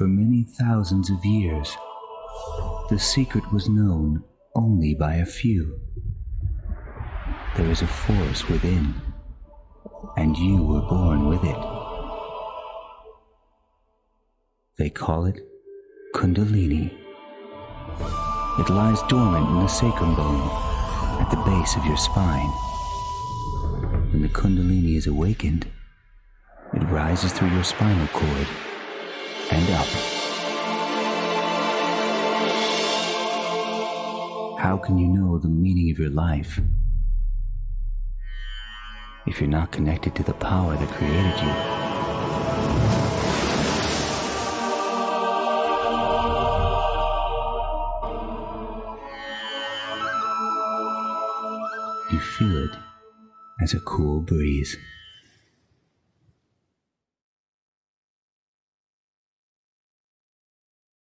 for many thousands of years, the secret was known only by a few. There is a force within, and you were born with it. They call it Kundalini. It lies dormant in the sacrum bone at the base of your spine. When the Kundalini is awakened, it rises through your spinal cord up. How can you know the meaning of your life if you're not connected to the power that created you? You feel it as a cool breeze.